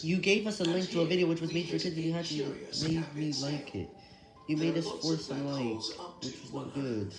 You gave us a link to a video which was made for kids and you had to make me like it. You made us force a like, which was not good.